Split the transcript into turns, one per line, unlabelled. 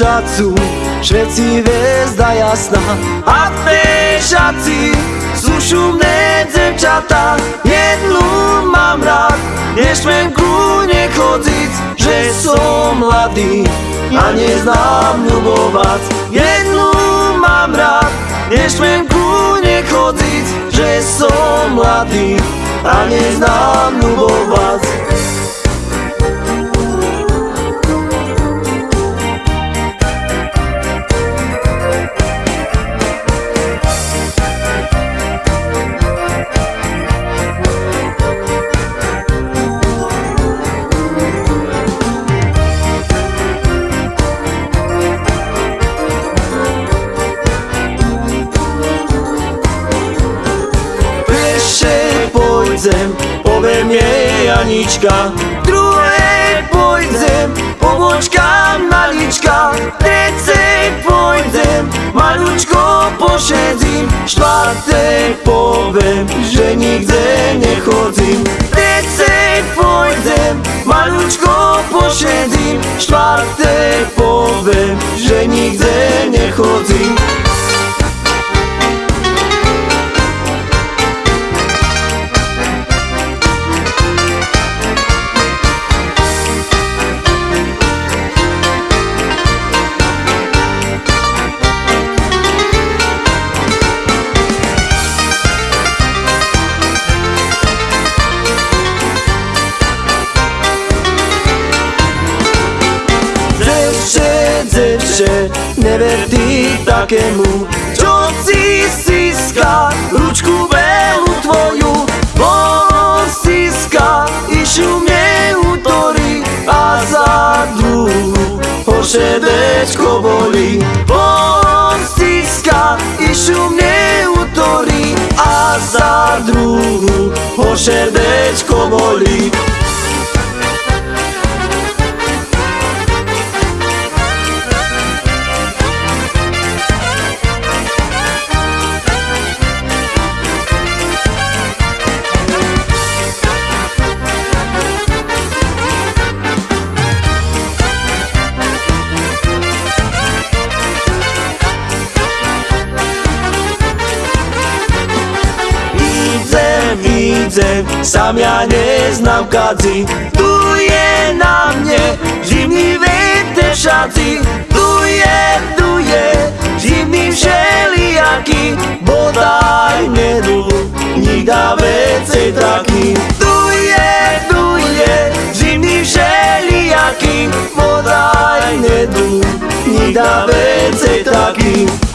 šacu, všetci hviezda jasná. A v tej šaci sú šumné devčatá. Jednu mám rád, nešmem ku nechodziť Že som mladý a neznám ľubovať. Jednu mám rád, nešmem ku nechodziť Že som mladý a neznám pôjdem, poviem jej Anička Druhej pôjdem, pobočka malička Tretej pôjdem, malučko pošedím Štvrtej poviem, že nikde nechodzím. Tretej pôjdem, malučko pošedím Štvrtej poviem, že nikde nechodzím devče, never ty takému. Čo si stiska ručku veľú tvoju. On stiska i šumne utorí A za druhú ho šedečko bolí On stiska i šumne utorí A za druhú ho šedečko idem, sam ja nie znam kadzi. Tu je na mnie zimný vietor šaci Duje, duje, zimný všelijaký. Bodaj nedu, nikda vecej taký Duje, duje, zimný všelijaký. Bodaj nedu, nikda vecej taký